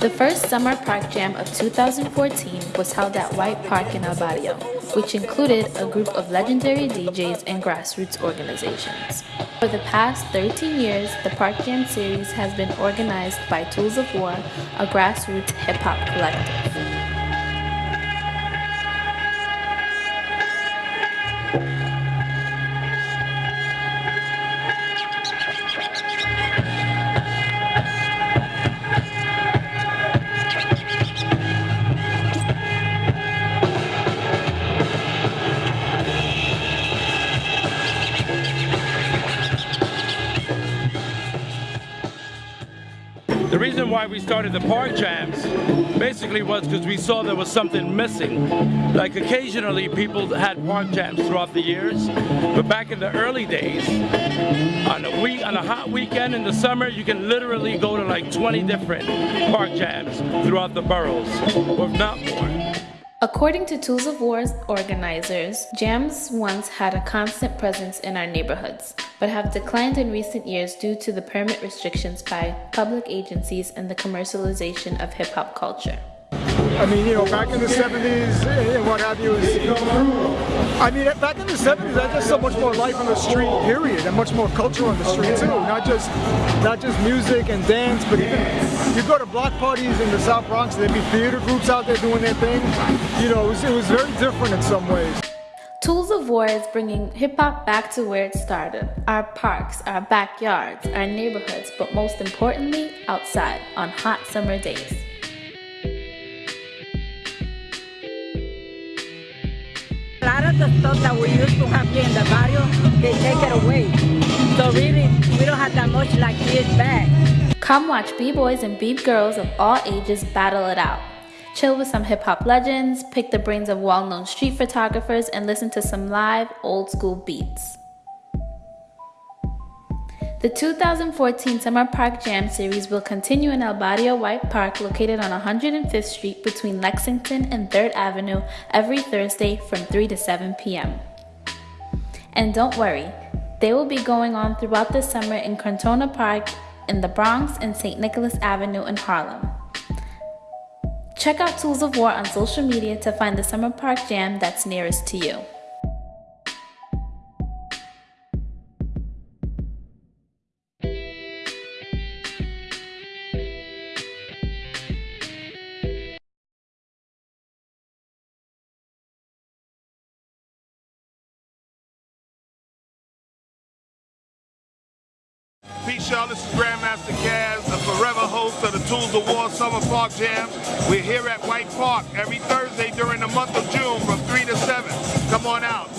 The first Summer Park Jam of 2014 was held at White Park in El Barrio, which included a group of legendary DJs and grassroots organizations. For the past 13 years, the Park Jam series has been organized by Tools of War, a grassroots hip-hop collective. Reason why we started the park jams basically was because we saw there was something missing. Like occasionally people had park jams throughout the years, but back in the early days, on a week, on a hot weekend in the summer, you can literally go to like 20 different park jams throughout the boroughs, or not more. According to Tools of War's organizers, jams once had a constant presence in our neighborhoods, but have declined in recent years due to the permit restrictions by public agencies and the commercialization of hip hop culture. I mean, you know, back in the 70s and what have you, was, I mean, back in the 70s, there's just so much more life on the street, period, and much more culture on the street too. Not just, not just music and dance, but even you go to block parties in the South Bronx, there'd be theater groups out there doing their thing. You know, it was, it was very different in some ways. Tools of War is bringing hip hop back to where it started our parks, our backyards, our neighborhoods, but most importantly, outside on hot summer days. A lot of the stuff that we used to have here in the barrio, they take it away. So really, we don't have that much like this back. Come watch b-boys and b-girls of all ages battle it out. Chill with some hip-hop legends, pick the brains of well-known street photographers, and listen to some live, old-school beats. The 2014 Summer Park Jam Series will continue in El Barrio White Park located on 105th Street between Lexington and 3rd Avenue every Thursday from 3 to 7 p.m. And don't worry, they will be going on throughout the summer in Crotona Park in the Bronx and St. Nicholas Avenue in Harlem. Check out Tools of War on social media to find the Summer Park Jam that's nearest to you. Peace, y'all. This is Grandmaster Caz, the forever host of the Tools of War Summer Park Jam. We're here at White Park every Thursday during the month of June from 3 to 7. Come on out.